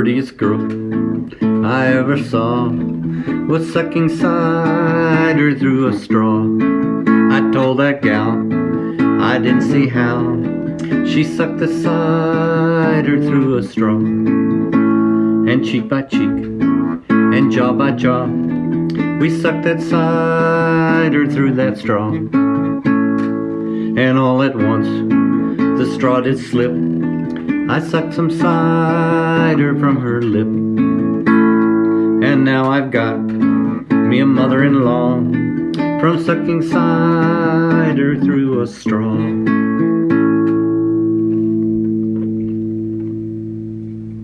prettiest girl I ever saw was sucking cider through a straw. I told that gal I didn't see how she sucked the cider through a straw. And cheek by cheek and jaw by jaw, we sucked that cider through that straw. And all at once, the straw did slip. I sucked some cider from her lip. And now I've got me a mother-in-law from sucking cider through a straw.